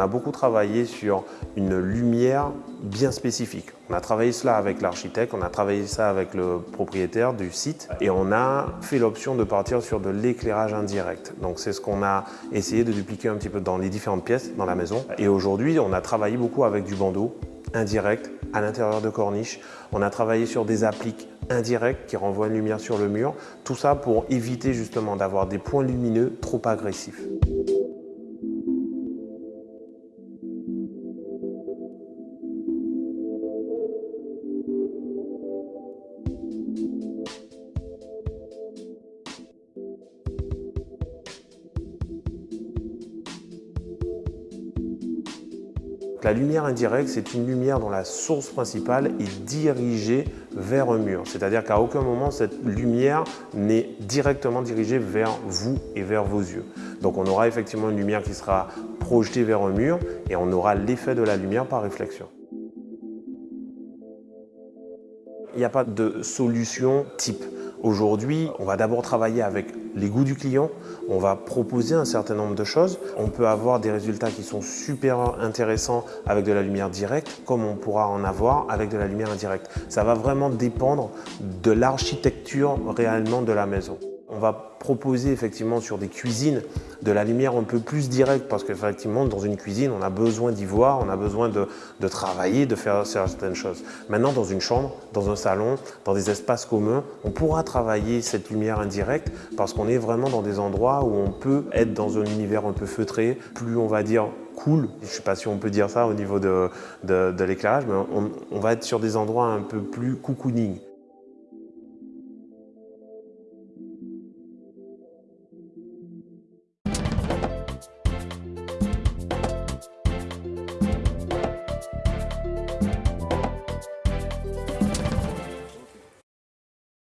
a beaucoup travaillé sur une lumière bien spécifique. On a travaillé cela avec l'architecte, on a travaillé ça avec le propriétaire du site et on a fait l'option de partir sur de l'éclairage indirect. Donc c'est ce qu'on a essayé de dupliquer un petit peu dans les différentes pièces dans la maison. Et aujourd'hui, on a travaillé beaucoup avec du bandeau indirect à l'intérieur de corniches. On a travaillé sur des appliques indirects qui renvoient une lumière sur le mur. Tout ça pour éviter justement d'avoir des points lumineux trop agressifs. La lumière indirecte, c'est une lumière dont la source principale est dirigée vers un mur. C'est-à-dire qu'à aucun moment, cette lumière n'est directement dirigée vers vous et vers vos yeux. Donc on aura effectivement une lumière qui sera projetée vers un mur et on aura l'effet de la lumière par réflexion. Il n'y a pas de solution type. Aujourd'hui, on va d'abord travailler avec les goûts du client, on va proposer un certain nombre de choses. On peut avoir des résultats qui sont super intéressants avec de la lumière directe, comme on pourra en avoir avec de la lumière indirecte. Ça va vraiment dépendre de l'architecture réellement de la maison. On va proposer effectivement sur des cuisines de la lumière un peu plus directe parce qu'effectivement dans une cuisine on a besoin d'y voir, on a besoin de, travailler, de faire certaines choses. Maintenant dans une chambre, dans un salon, dans des espaces communs, on pourra travailler cette lumière indirecte parce qu'on est vraiment dans des endroits où on peut être dans un univers un peu feutré, plus on va dire cool, je ne sais pas si on peut dire ça au niveau de, de, de l'éclairage, mais on, on va être sur des endroits un peu plus cocooning.